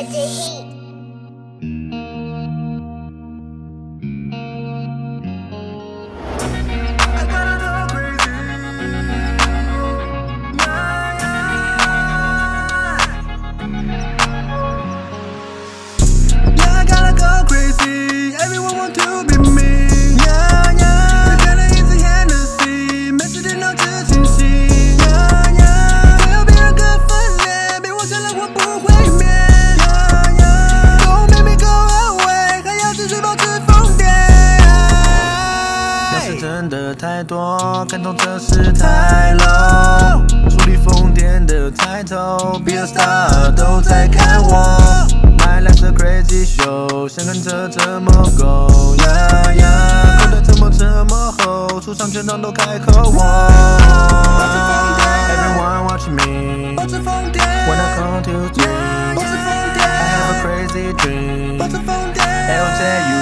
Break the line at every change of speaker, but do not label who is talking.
put the heat.
真的太多，感动这事太 low。处理疯癫的抬头，Be a star 都在看我。My life's a crazy show，想看这怎么 go？呀呀，口袋怎么这么厚？出场全场都开口我。Everyone watch me，when I come to dream，I have a crazy dream。LJ you